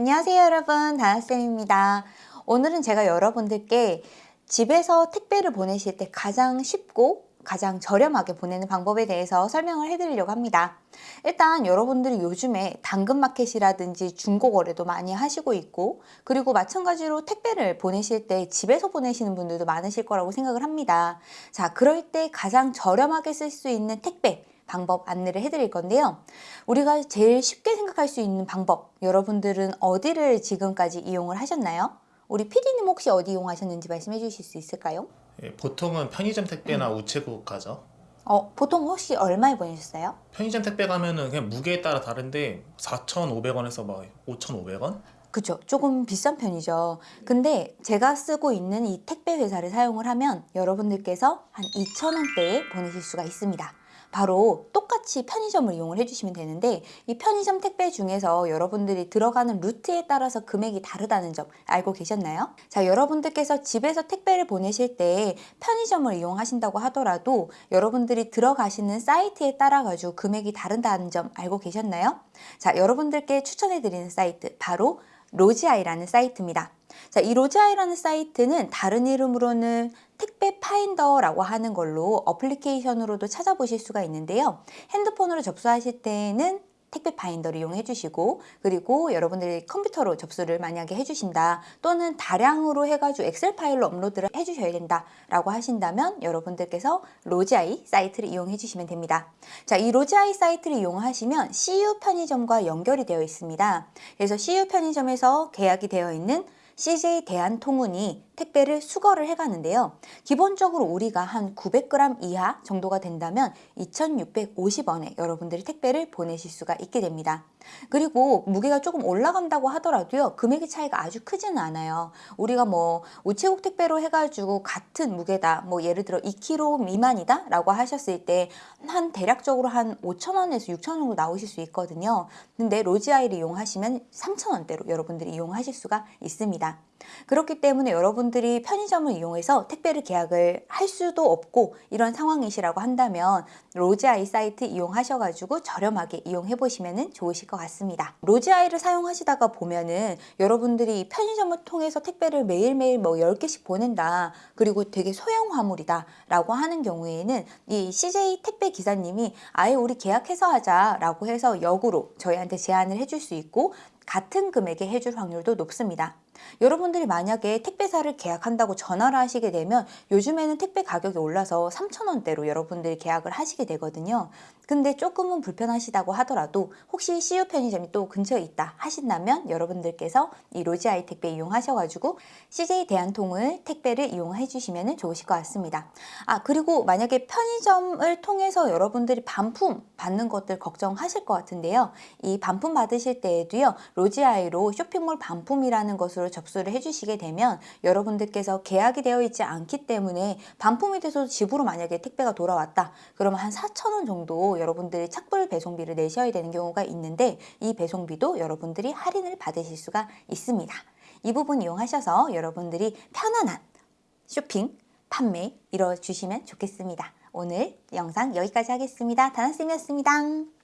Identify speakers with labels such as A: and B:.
A: 안녕하세요 여러분. 다나쌤입니다. 오늘은 제가 여러분들께 집에서 택배를 보내실 때 가장 쉽고 가장 저렴하게 보내는 방법에 대해서 설명을 해드리려고 합니다. 일단 여러분들이 요즘에 당근마켓이라든지 중고거래도 많이 하시고 있고 그리고 마찬가지로 택배를 보내실 때 집에서 보내시는 분들도 많으실 거라고 생각을 합니다. 자 그럴 때 가장 저렴하게 쓸 수 있는 택배 방법 안내를 해드릴 건데요. 우리가 제일 쉽게 생각할 수 있는 방법 여러분들은 어디를 지금까지 이용을 하셨나요? 우리 PD님 혹시 어디 이용하셨는지 말씀해 주실 수 있을까요?
B: 예, 보통은 편의점 택배나 우체국 가죠.
A: 어, 보통 혹시 얼마에 보내셨어요?
B: 편의점 택배 가면은 그냥 무게에 따라 다른데 4,500원에서 막 5,500원?
A: 그죠 조금 비싼 편이죠 근데 제가 쓰고 있는 이 택배 회사를 사용을 하면 여러분들께서 한 2,000원대에 보내실 수가 있습니다 바로 똑같이 편의점을 이용을 해주시면 되는데 이 편의점 택배 중에서 여러분들이 들어가는 루트에 따라서 금액이 다르다는 점 알고 계셨나요? 자 여러분들께서 집에서 택배를 보내실 때 편의점을 이용하신다고 하더라도 여러분들이 들어가시는 사이트에 따라 가지고 금액이 다른다는 점 알고 계셨나요? 자 여러분들께 추천해 드리는 사이트 바로 로지아이라는 사이트입니다. 자, 이 로지아이라는 사이트는 다른 이름으로는 택배 파인더라고 하는 걸로 어플리케이션으로도 찾아보실 수가 있는데요. 핸드폰으로 접수하실 때는 택배 파인더를 이용해 주시고 그리고 여러분들이 컴퓨터로 접수를 만약에 해주신다 또는 다량으로 해가지고 엑셀 파일로 업로드를 해주셔야 된다 라고 하신다면 여러분들께서 로지아이 사이트를 이용해 주시면 됩니다 자이 로지아이 사이트를 이용하시면 CU 편의점과 연결이 되어 있습니다 그래서 CU 편의점에서 계약이 되어 있는 CJ 대한통운이 택배를 수거를 해가는데요. 기본적으로 우리가 한 900g 이하 정도가 된다면 2650원에 여러분들이 택배를 보내실 수가 있게 됩니다. 그리고 무게가 조금 올라간다고 하더라도요. 금액의 차이가 아주 크지는 않아요. 우리가 뭐 우체국 택배로 해가지고 같은 무게다. 뭐 예를 들어 2kg 미만이다 라고 하셨을 때 한 대략적으로 한 5천원에서 6천원 정도 나오실 수 있거든요. 근데 로지아이를 이용하시면 3천원대로 여러분들이 이용하실 수가 있습니다. 그렇기 때문에 여러분 들이 편의점을 이용해서 택배를 계약을 할 수도 없고 이런 상황이시라고 한다면 로지아이 사이트 이용하셔가지고 저렴하게 이용해 보시면 좋으실 것 같습니다. 로지아이를 사용하시다가 보면은 여러분들이 편의점을 통해서 택배를 매일매일 뭐 10개씩 보낸다 그리고 되게 소형 화물이다 라고 하는 경우에는 이 CJ 택배 기사님이 아예 우리 계약해서 하자 라고 해서 역으로 저희한테 제안을 해줄 수 있고 같은 금액에 해줄 확률도 높습니다. 여러분들이 만약에 택배사를 계약한다고 전화를 하시게 되면 요즘에는 택배 가격이 올라서 3,000원대로 여러분들이 계약을 하시게 되거든요. 근데 조금은 불편하시다고 하더라도 혹시 CU 편의점이 또 근처에 있다 하신다면 여러분들께서 이 로지아이 택배 이용하셔가지고 CJ 대한통을 택배를 이용해 주시면 좋으실 것 같습니다. 아 그리고 만약에 편의점을 통해서 여러분들이 반품 받는 것들 걱정하실 것 같은데요. 이 반품 받으실 때에도요. 로지아이로 쇼핑몰 반품이라는 것으로 접수를 해주시게 되면 여러분들께서 계약이 되어 있지 않기 때문에 반품이 돼서 집으로 만약에 택배가 돌아왔다 그러면 한 4,000원 정도 여러분들이 착불 배송비를 내셔야 되는 경우가 있는데 이 배송비도 여러분들이 할인을 받으실 수가 있습니다. 이 부분 이용하셔서 여러분들이 편안한 쇼핑, 판매 이뤄주시면 좋겠습니다. 오늘 영상 여기까지 하겠습니다. 다나쌤이었습니다.